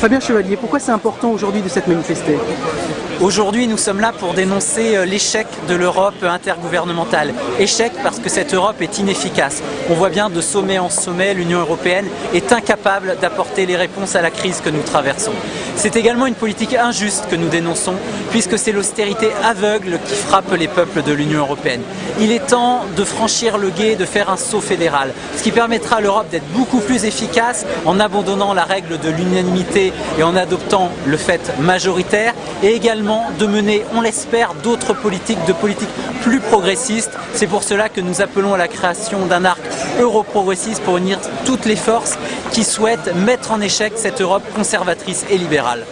Fabien Chevalier, pourquoi c'est important aujourd'hui de s'être manifesté? Aujourd'hui, nous sommes là pour dénoncer euh, l'échec de l'Europe intergouvernementale. Échec parce que cette Europe est inefficace. On voit bien de sommet en sommet, l'Union européenne est incapable d'apporter les réponses à la crise que nous traversons. C'est également une politique injuste que nous dénonçons, puisque c'est l'austérité aveugle qui frappe les peuples de l'Union européenne. Il est temps de franchir le guet, de faire un saut fédéral, ce qui permettra à l'Europe d'être beaucoup plus efficace en abandonnant la règle de l'unanimité et en adoptant le fait majoritaire, et également de mener, on l'espère, d'autres politiques, de politiques plus progressistes. C'est pour cela que nous appelons à la création d'un arc euro-progressiste pour unir toutes les forces qui souhaitent mettre en échec cette Europe conservatrice et libérale.